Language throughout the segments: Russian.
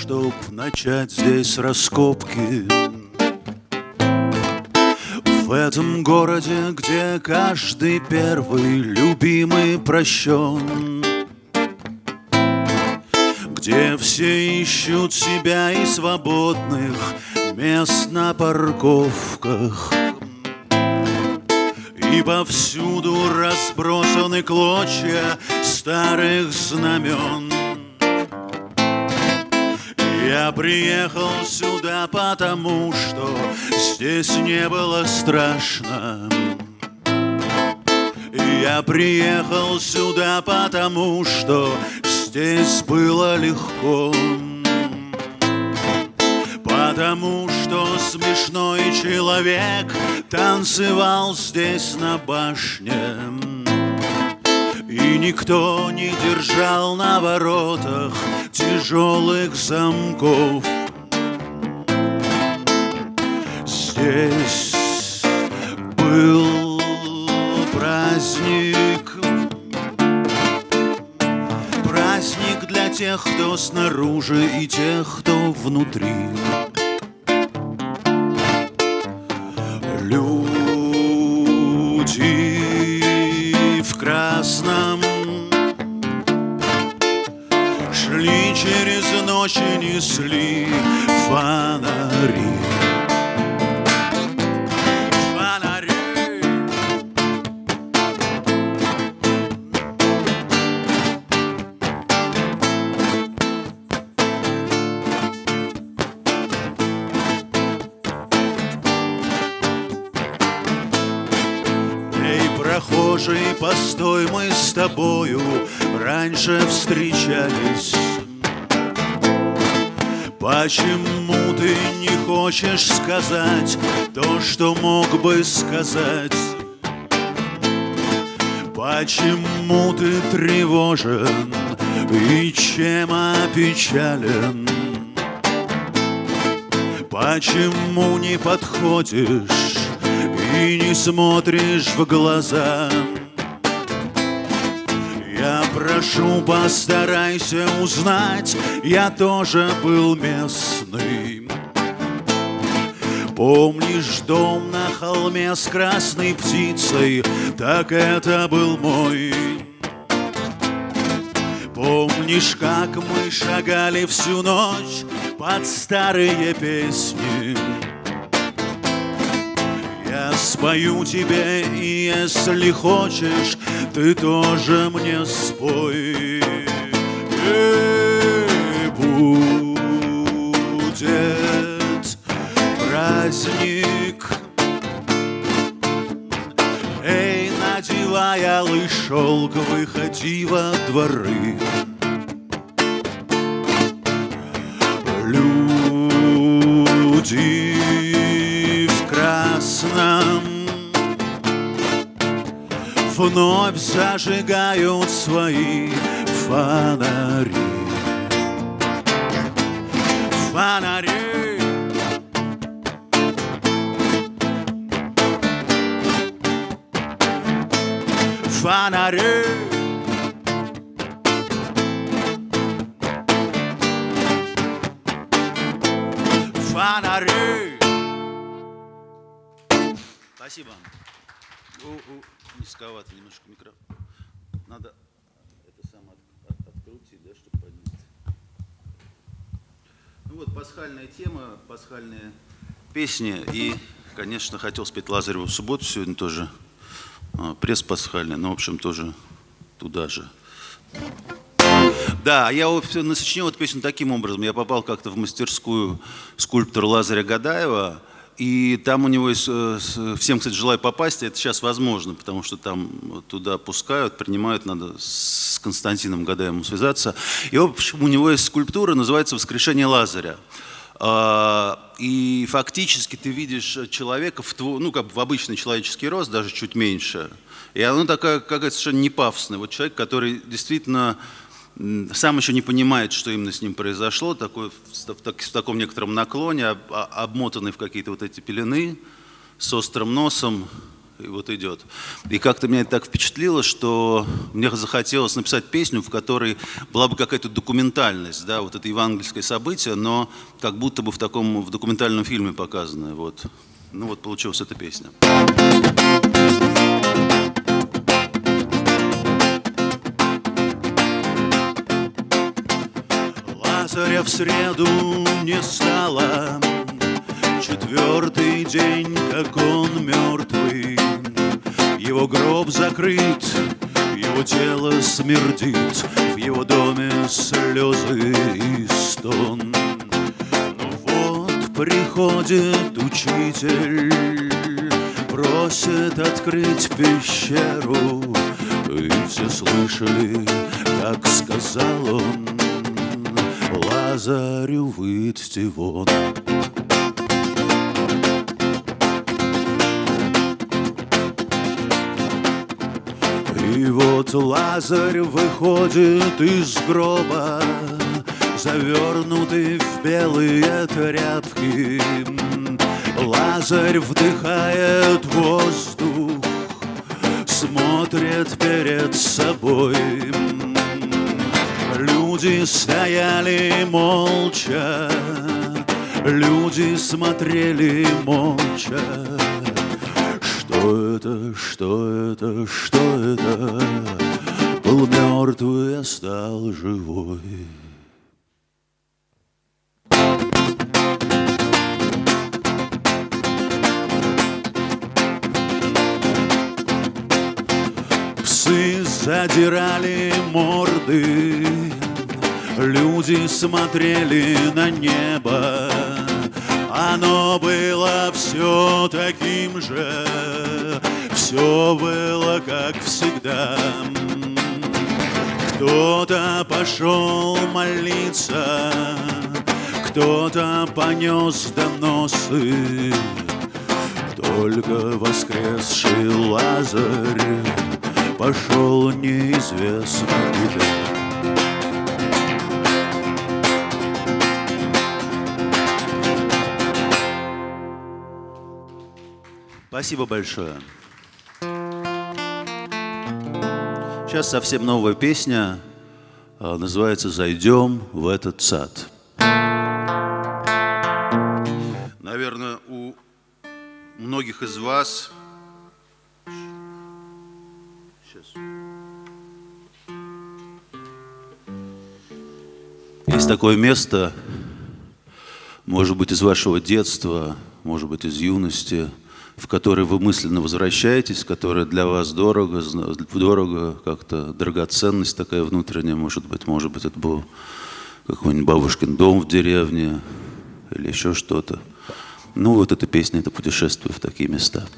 чтоб начать здесь раскопки. В этом городе, где каждый первый любимый прощен Где все ищут себя и свободных мест на парковках. И повсюду разбросаны клочья старых знамен Я приехал сюда потому, что здесь не было страшно. Я приехал сюда потому, что здесь было легко. Потому что смешной человек танцевал здесь на башне И никто не держал на воротах тяжелых замков. Здесь был праздник. Праздник для тех, кто снаружи и тех, кто внутри ночь Почему ты не хочешь сказать то, что мог бы сказать? Почему ты тревожен и чем опечален? Почему не подходишь и не смотришь в глаза? Прошу, постарайся узнать, я тоже был местный. Помнишь дом на холме с красной птицей? Так это был мой. Помнишь, как мы шагали всю ночь под старые песни? Я спою тебе, и если хочешь, ты тоже мне спой. Эй, будет праздник. Эй, надевай алый шелк, выходи во дворы. Люди Вновь зажигают свои фонари. Фонари! Фонари! Фонари! Спасибо. У, у, низковато немножко микрофон. Надо это самое от- от- открутить, да, чтобы поднять. Ну вот, пасхальная тема, пасхальные песни. И, конечно, хотел спеть Лазареву в субботу сегодня тоже. А, Пресс пасхальный, но, в общем, тоже туда же. Да, я насочинил эту песню таким образом. Я попал как-то в мастерскую скульптора Лазаря Гадаева, и там у него есть, э, всем, кстати, желаю попасть, это сейчас возможно, потому что там туда пускают, принимают, надо с Константином Гадаевым связаться. И, общем, у него есть скульптура, называется «Воскрешение Лазаря». А, И фактически ты видишь человека в, ну, как в обычный человеческий рост, даже чуть меньше. И оно такая, какая совершенно не пафосная. Вот человек, который действительно сам еще не понимает, что именно с ним произошло, такой, в, так- в таком некотором наклоне, об- обмотанный в какие-то вот эти пелены, с острым носом и вот идет. И как-то меня это так впечатлило, что мне захотелось написать песню, в которой была бы какая-то документальность, да, вот это евангельское событие, но как будто бы в таком в документальном фильме показанное. Вот. Ну вот получилась эта песня. В среду не стало, Четвертый день, как он мертвый, Его гроб закрыт, его тело смердит, В его доме слезы и стон. Но вот приходит учитель, Просит открыть пещеру, И все слышали, как сказал он, Лазарю выйти вон. И вот Лазарь выходит из гроба, Завернутый в белые тряпки. Лазарь вдыхает воздух, Смотрит перед собой. Люди стояли молча, Люди смотрели молча. Что это, что это, что это? Был мертвый, а стал живой. Псы задирали морды, люди смотрели на небо. Оно было все таким же, все было как всегда. Кто-то пошел молиться, кто-то понес доносы, Только воскресший Лазарь пошел неизвестно куда. Спасибо большое. Сейчас совсем новая песня, а, называется «Зайдем в этот сад». Наверное, у многих из вас есть такое место, может быть, из вашего детства, может быть, из юности – в который вы мысленно возвращаетесь, которая для вас дорого, дорого как-то драгоценность такая внутренняя, может быть, может быть, это был какой-нибудь бабушкин дом в деревне или еще что-то. Ну, вот эта песня, это путешествие в такие места.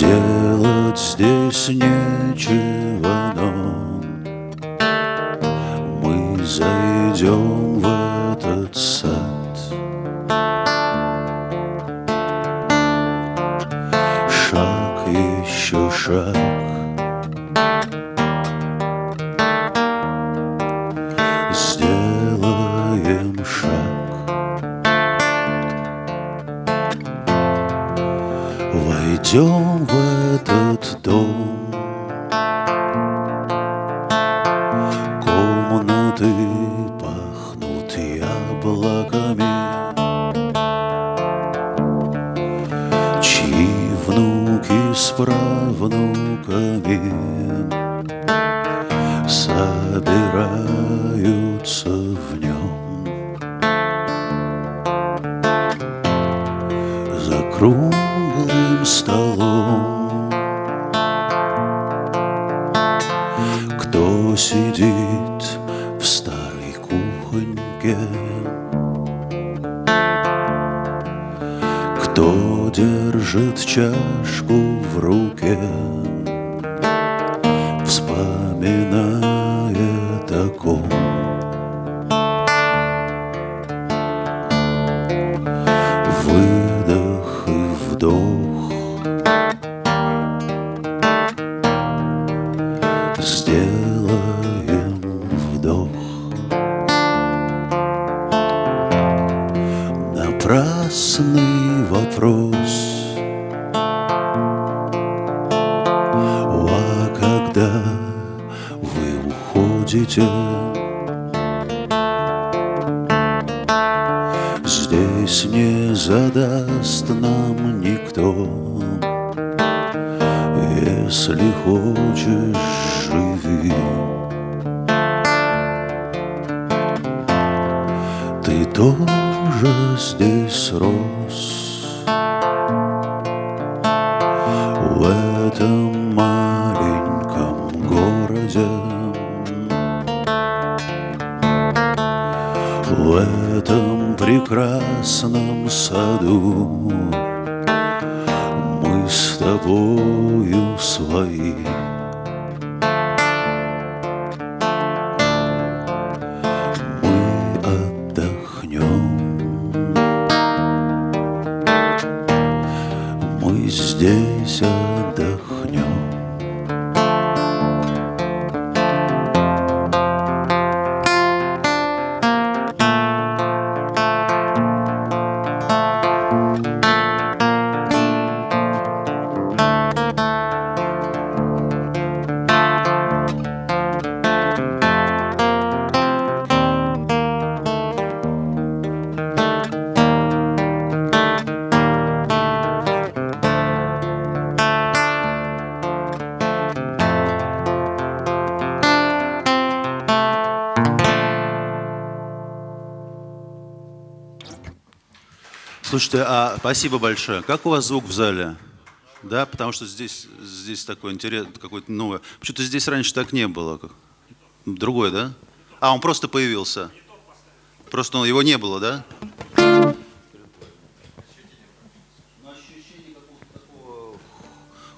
Делать здесь нечего, esprovo no caminho этом маленьком городе. В этом прекрасном саду Мы с тобою свои Слушайте, а спасибо большое. Как у вас звук в зале? Да, потому что здесь, здесь такой интерес, какой-то новый. Почему-то здесь раньше так не было. Другой, да? А, он просто появился. Просто он- его не было, да?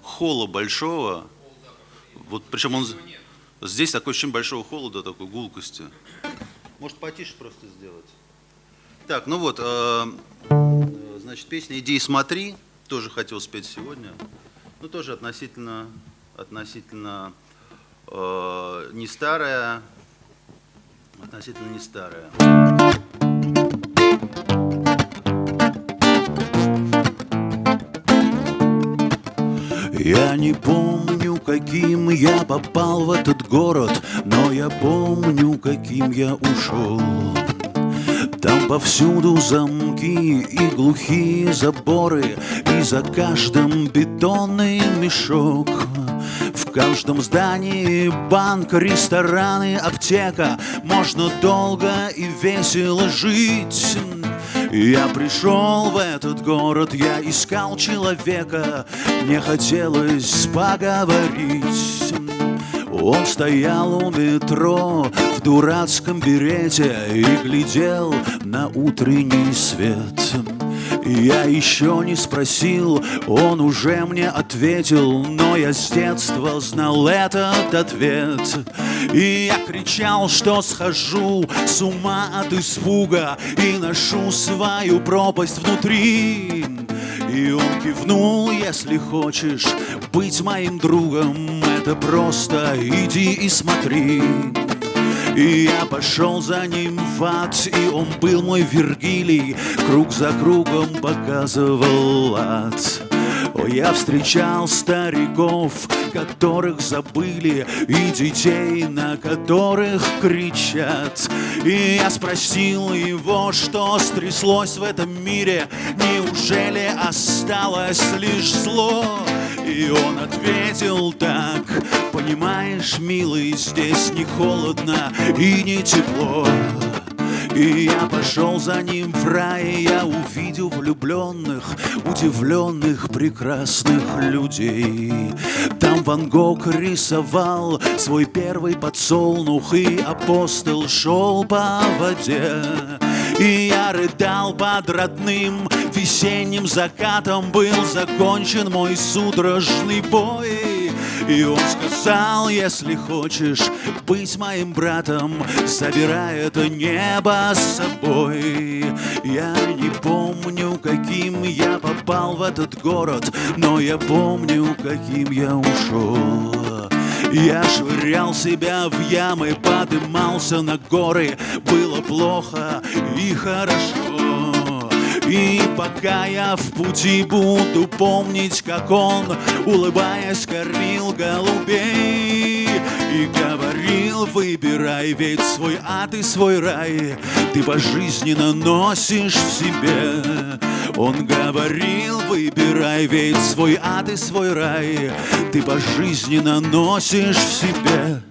Холла большого. Вот причем он... Здесь такое ощущение большого холода, такой гулкости. Может, потише просто сделать? Так, ну вот, э, значит, песня «Иди и смотри» тоже хотел спеть сегодня. Ну, тоже относительно, относительно э, не старая, относительно не старая. Я не помню, каким я попал в этот город, но я помню, каким я ушел. Там повсюду замки и глухие заборы, и за каждым бетонный мешок. В каждом здании банк, рестораны, аптека Можно долго и весело жить я пришел в этот город, я искал человека, мне хотелось поговорить. Он стоял у метро в дурацком берете и глядел на утренний свет. Я еще не спросил, он уже мне ответил, но я с детства знал этот ответ. И я кричал, что схожу с ума от испуга и ношу свою пропасть внутри. И он кивнул, если хочешь быть моим другом, это просто иди и смотри. И я пошел за ним в ад, и он был мой Вергилий, Круг за кругом показывал ад. Я встречал стариков, которых забыли, И детей, на которых кричат. И я спросил его, что стряслось в этом мире, Неужели осталось лишь зло? И он ответил так Понимаешь, милый, здесь не холодно и не тепло И я пошел за ним в рай, я увидел влюбленных, удивленных, прекрасных людей. Там Ван Гог рисовал свой первый подсолнух, и апостол шел по воде. И я рыдал под родным весенним закатом Был закончен мой судорожный бой И он сказал, если хочешь быть моим братом Забирай это небо с собой Я не помню, каким я попал в этот город Но я помню, каким я ушел. Я швырял себя в ямы, подымался на горы. Было плохо и хорошо и пока я в пути буду помнить, как он, улыбаясь, кормил голубей И говорил, выбирай ведь свой ад и свой рай Ты пожизненно носишь в себе Он говорил, выбирай ведь свой ад и свой рай Ты пожизненно носишь в себе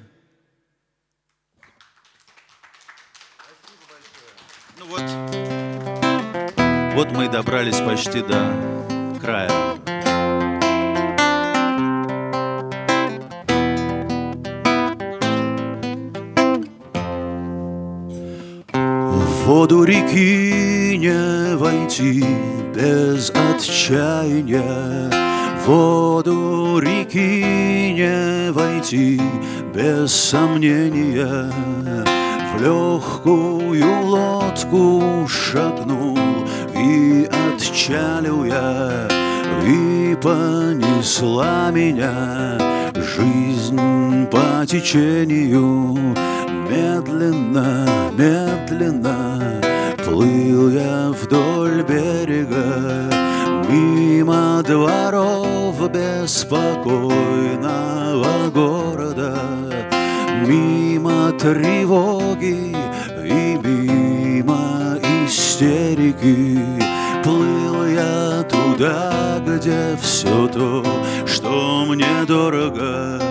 вот мы и добрались почти до края. Воду реки не войти без отчаяния воду реки не войти без сомнения В легкую лодку шагнул и отчалил я И понесла меня. Жизнь по течению Медленно, медленно Плыл я вдоль берега Мимо дворов беспокойного города Мимо тревоги истерики Плыл я туда, где все то, что мне дорого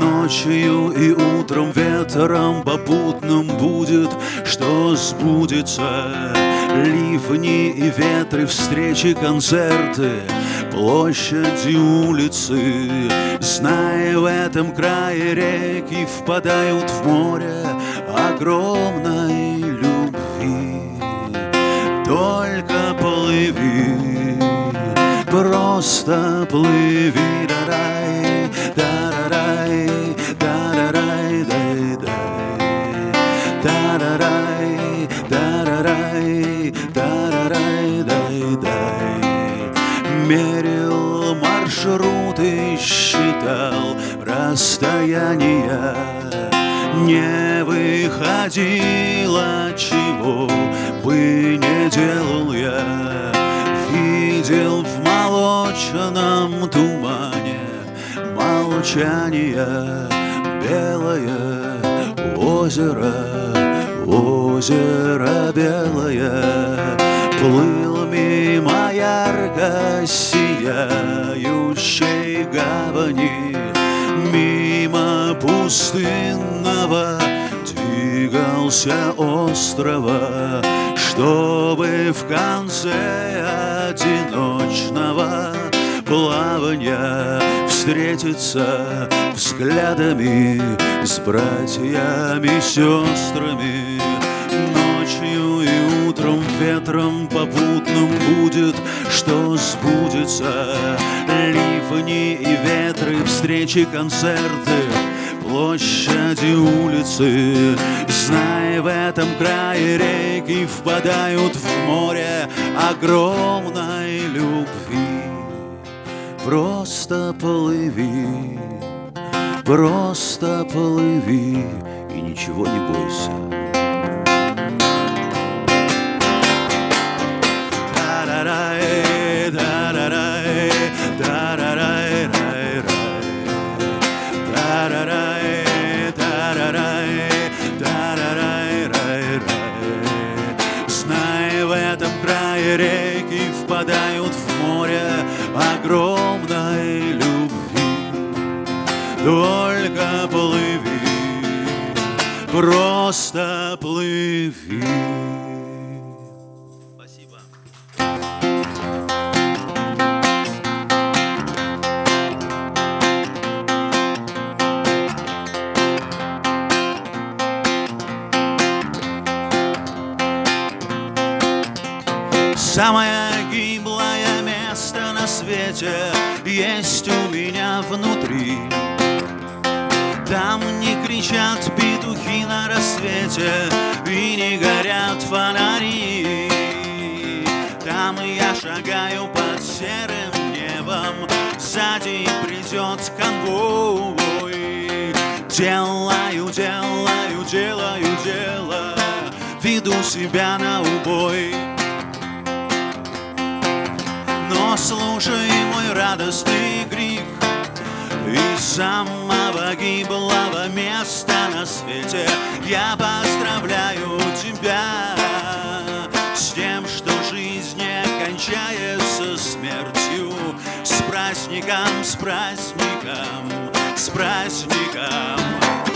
Ночью и утром ветром попутным будет, что сбудется. Ливни и ветры, встречи, концерты, площади, улицы. Зная в этом крае реки впадают в море огромной любви. Только плыви, просто плыви, да-рай, да-рай, да-рай, дай-дай, да-рай, да-рай, да-рай, дай-дай. Мерил маршруты, считал расстояния, не выходило, чего делал я. Видел в молочном тумане молчание белое озеро, озеро белое Плыл мимо ярко сияющей гавани Мимо пустынного двигался острова Чтобы в конце одиночного плавания Встретиться взглядами с братьями, сестрами. Ночью и утром ветром попутным будет, что сбудется. Ливни и ветры, встречи, концерты площади, улицы. Знай, в этом крае реки впадают в море огромной любви. Просто плыви, просто плыви и ничего не бойся. Да-да-рай, да-да-рай, да-да-рай, крае реки впадают в море огромной любви. Только плыви, просто плыви. Самое гиблое место на свете есть у меня внутри. Там не кричат петухи на рассвете и не горят фонари. Там я шагаю под серым небом, сзади придет конвой. Делаю, делаю, делаю дело, веду себя на убой. Но слушай мой радостный крик. Из самого гиблого места на свете Я поздравляю тебя С тем, что жизнь не кончается смертью. С праздником, с праздником, с праздником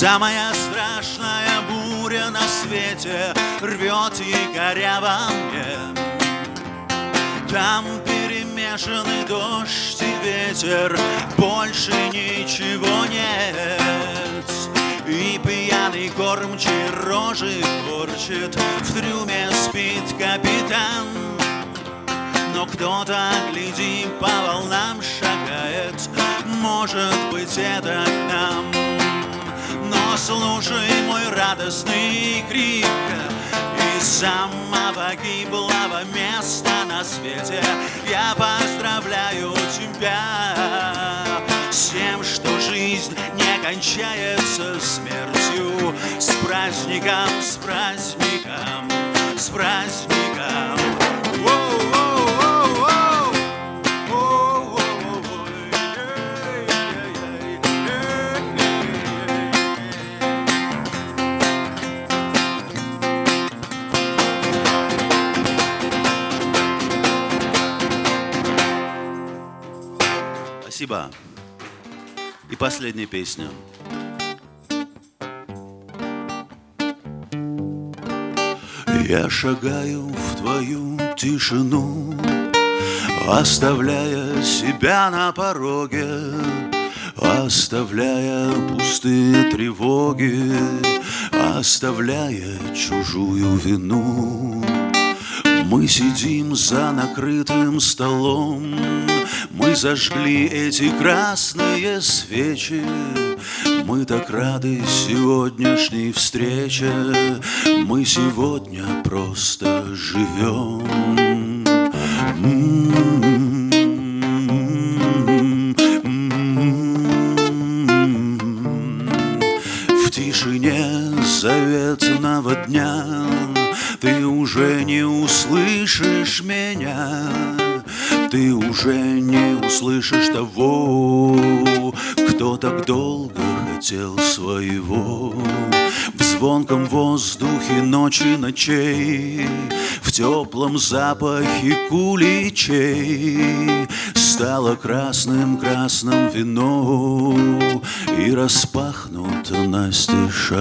Самая страшная буря на свете рвет якоря во мне. Там перемешаны дождь и ветер, больше ничего нет. И пьяный кормчий рожи корчит, в трюме спит капитан. Но кто-то, гляди, по волнам шагает, может быть, это к нам. Слушай мой радостный крик. Из самого гиблого места на свете Я поздравляю тебя С тем, что жизнь не кончается смертью. С праздником, с праздником, с праздником Спасибо. И последняя песня. Я шагаю в твою тишину, Оставляя себя на пороге, Оставляя пустые тревоги, Оставляя чужую вину. Мы сидим за накрытым столом, Мы зажгли эти красные свечи, Мы так рады сегодняшней встрече, Мы сегодня просто живем. В меня. Ты уже не услышишь того Кто так долго хотел своего. В звонком воздухе ночи ночей В теплом запахе куличей Стало красным-красным вино И распахнуто настежь